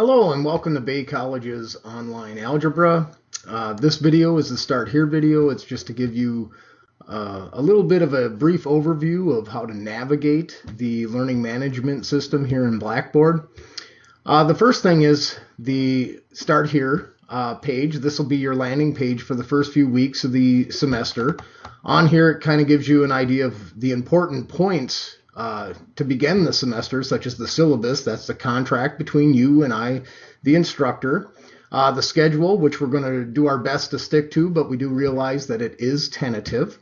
Hello and welcome to Bay College's online algebra. Uh, this video is the start here video. It's just to give you uh, a little bit of a brief overview of how to navigate the learning management system here in Blackboard. Uh, the first thing is the start here uh, page. This will be your landing page for the first few weeks of the semester. On here it kind of gives you an idea of the important points uh, to begin the semester, such as the syllabus, that's the contract between you and I, the instructor. Uh, the schedule, which we're going to do our best to stick to, but we do realize that it is tentative.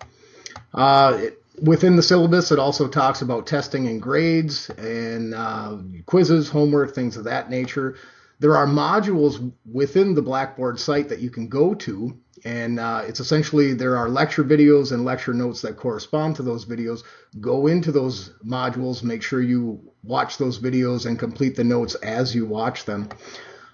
Uh, it, within the syllabus, it also talks about testing and grades and uh, quizzes, homework, things of that nature. There are modules within the Blackboard site that you can go to and uh, it's essentially there are lecture videos and lecture notes that correspond to those videos. Go into those modules, make sure you watch those videos and complete the notes as you watch them.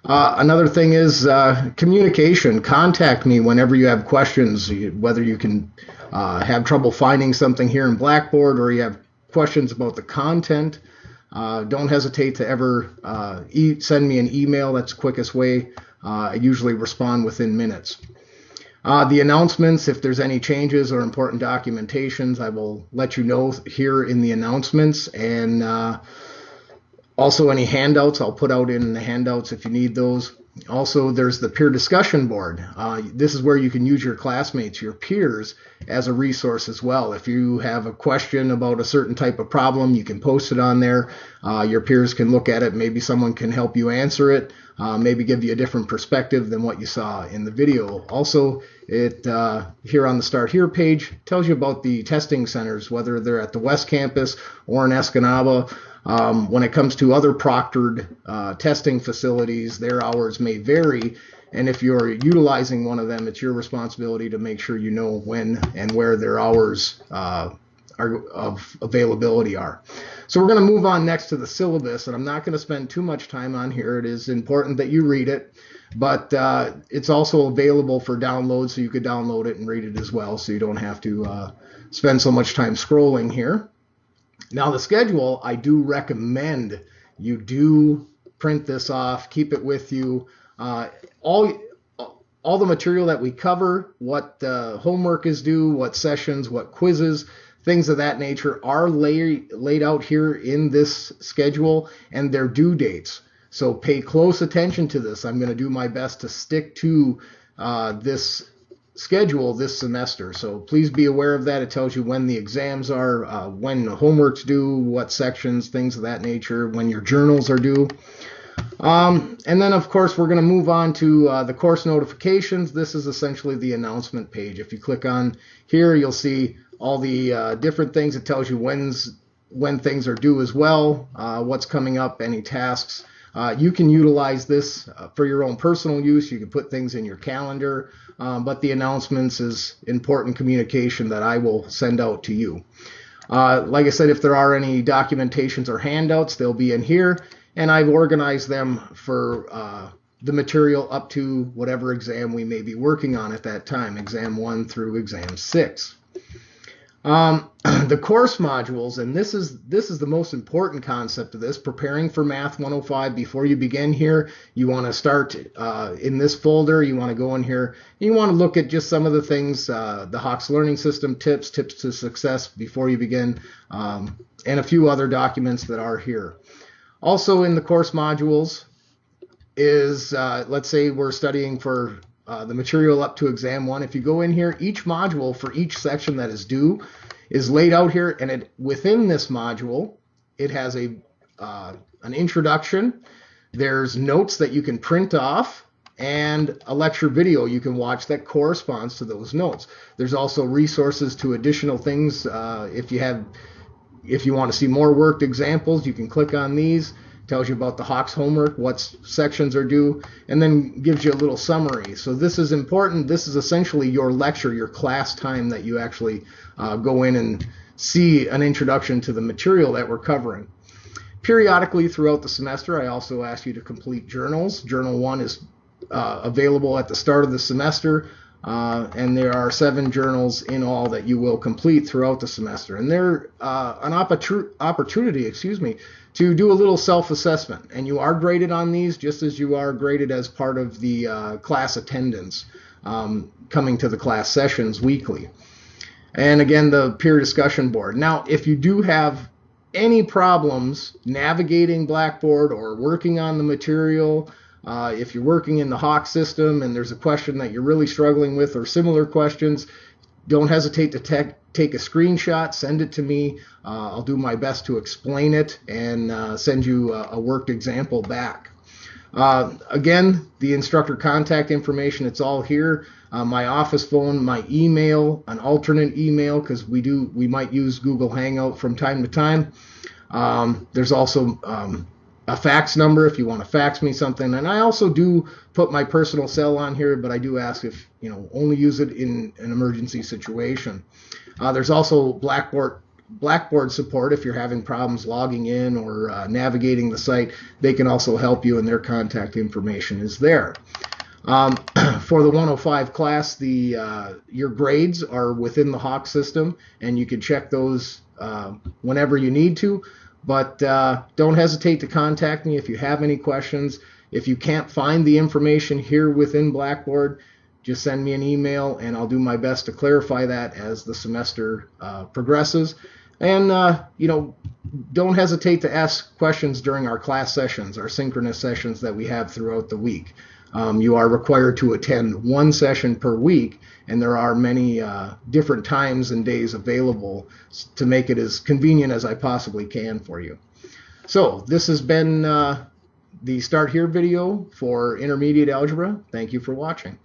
Uh, another thing is uh, communication. Contact me whenever you have questions, whether you can uh, have trouble finding something here in Blackboard or you have questions about the content. Uh, don't hesitate to ever uh, e send me an email. That's the quickest way. I usually respond within minutes. Uh, the announcements, if there's any changes or important documentations, I will let you know here in the announcements. And uh, also any handouts, I'll put out in the handouts if you need those. Also, there's the peer discussion board. Uh, this is where you can use your classmates, your peers, as a resource as well. If you have a question about a certain type of problem, you can post it on there. Uh, your peers can look at it. Maybe someone can help you answer it. Uh, maybe give you a different perspective than what you saw in the video. Also, it uh, here on the Start Here page tells you about the testing centers, whether they're at the West Campus or in Escanaba. Um, when it comes to other proctored uh, testing facilities, their hours may vary. And if you're utilizing one of them, it's your responsibility to make sure you know when and where their hours uh, are, of availability are. So we're going to move on next to the syllabus, and I'm not going to spend too much time on here. It is important that you read it, but uh, it's also available for download, so you could download it and read it as well, so you don't have to uh, spend so much time scrolling here. Now the schedule, I do recommend you do print this off, keep it with you. Uh, all all the material that we cover, what uh, homework is due, what sessions, what quizzes, things of that nature are lay, laid out here in this schedule and their due dates. So pay close attention to this. I'm going to do my best to stick to uh, this schedule this semester. So please be aware of that. It tells you when the exams are, uh, when the homework's due, what sections, things of that nature, when your journals are due. Um, and then, of course, we're going to move on to uh, the course notifications. This is essentially the announcement page. If you click on here, you'll see all the uh, different things. It tells you when's when things are due as well, uh, what's coming up, any tasks. Uh, you can utilize this uh, for your own personal use. You can put things in your calendar, um, but the announcements is important communication that I will send out to you. Uh, like I said, if there are any documentations or handouts, they'll be in here, and I've organized them for uh, the material up to whatever exam we may be working on at that time, exam one through exam six. Um, the course modules, and this is this is the most important concept of this, preparing for Math 105 before you begin here. You want to start uh, in this folder. You want to go in here. You want to look at just some of the things, uh, the Hawkes Learning System tips, tips to success before you begin, um, and a few other documents that are here. Also in the course modules is, uh, let's say we're studying for uh, the material up to exam one. If you go in here, each module for each section that is due is laid out here, and it, within this module, it has a uh, an introduction. There's notes that you can print off and a lecture video you can watch that corresponds to those notes. There's also resources to additional things. Uh, if you have, if you want to see more worked examples, you can click on these tells you about the Hawkes homework, what sections are due, and then gives you a little summary. So this is important. This is essentially your lecture, your class time that you actually uh, go in and see an introduction to the material that we're covering. Periodically throughout the semester, I also ask you to complete journals. Journal 1 is uh, available at the start of the semester. Uh, and there are seven journals in all that you will complete throughout the semester. And they're uh, an opportunity, excuse me, to do a little self-assessment. And you are graded on these just as you are graded as part of the uh, class attendance um, coming to the class sessions weekly. And again, the peer discussion board. Now, if you do have any problems navigating Blackboard or working on the material, uh, if you're working in the Hawk system and there's a question that you're really struggling with or similar questions, don't hesitate to te- take a screenshot, send it to me. Uh, I'll do my best to explain it and uh, send you a, a, worked example back. Uh, again, the instructor contact information, it's all here. Uh, my office phone, my email, an alternate email because we do we might use Google Hangout from time to time. Um, there's also um, a fax number if you want to fax me something. And I also do put my personal cell on here, but I do ask if, you know, only use it in an emergency situation. Uh, there's also Blackboard Blackboard support if you're having problems logging in or uh, navigating the site. They can also help you, and their contact information is there. Um, for the 105 class, the uh, your grades are within the Hawk system, and you can check those uh, whenever you need to. But uh, don't hesitate to contact me if you have any questions. If you can't find the information here within Blackboard, just send me an email and I'll do my best to clarify that as the semester uh, progresses. And, uh, you know, don't hesitate to ask questions during our class sessions, our synchronous sessions that we have throughout the week. Um, you are required to attend one session per week, and there are many uh, different times and days available to make it as convenient as I possibly can for you. So this has been uh, the Start Here video for Intermediate Algebra. Thank you for watching.